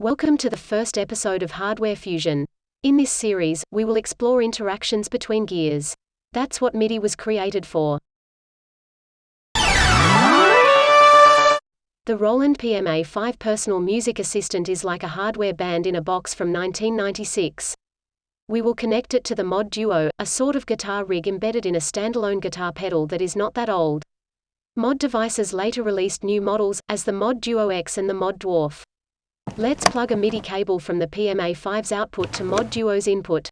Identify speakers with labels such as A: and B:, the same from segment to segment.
A: Welcome to the first episode of Hardware Fusion. In this series, we will explore interactions between gears. That's what MIDI was created for. The Roland PMA 5 personal music assistant is like a hardware band in a box from 1996. We will connect it to the Mod Duo, a sort of guitar rig embedded in a standalone guitar pedal that is not that old. Mod devices later released new models, as the Mod Duo X and the Mod Dwarf. Let's plug a MIDI cable from the PMA5's output to Mod Duo's input.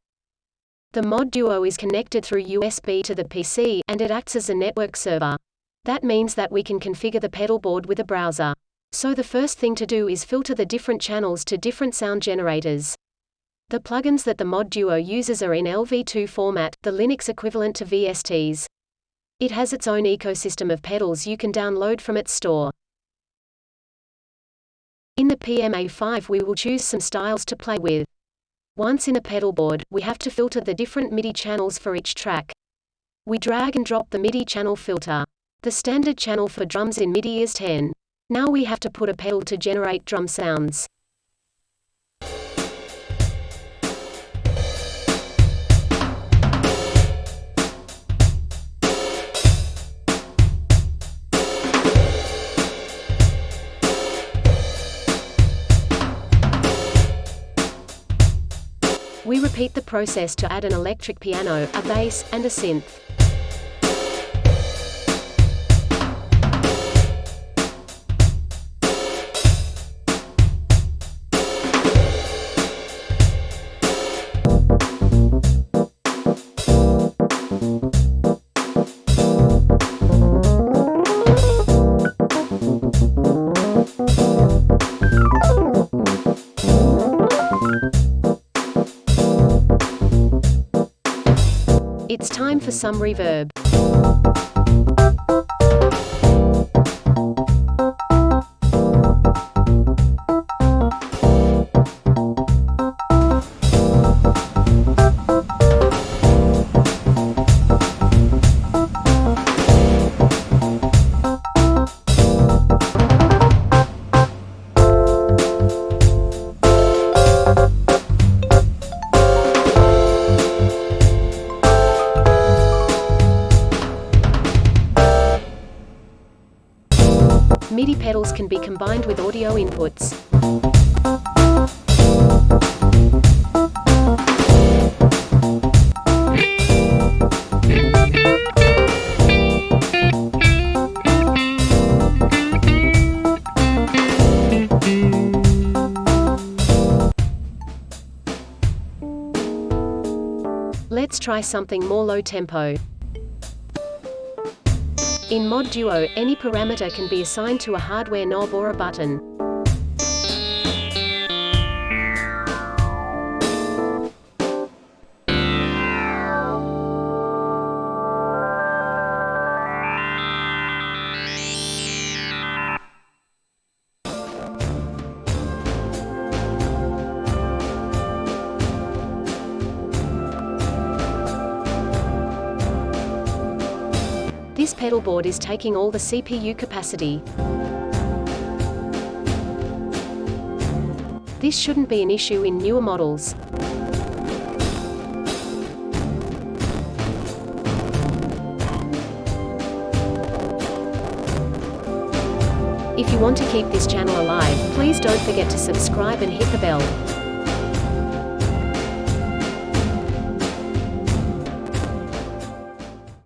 A: The Mod Duo is connected through USB to the PC, and it acts as a network server. That means that we can configure the pedal board with a browser. So the first thing to do is filter the different channels to different sound generators. The plugins that the Mod Duo uses are in LV2 format, the Linux equivalent to VSTs. It has its own ecosystem of pedals you can download from its store. In the PMA5 we will choose some styles to play with. Once in a pedal board, we have to filter the different MIDI channels for each track. We drag and drop the MIDI channel filter. The standard channel for drums in MIDI is 10. Now we have to put a pedal to generate drum sounds. We repeat the process to add an electric piano, a bass, and a synth. It's time for some reverb. MIDI pedals can be combined with audio inputs. Let's try something more low tempo. In Mod Duo, any parameter can be assigned to a hardware knob or a button. This pedal board is taking all the CPU capacity. This shouldn't be an issue in newer models. If you want to keep this channel alive, please don't forget to subscribe and hit the bell.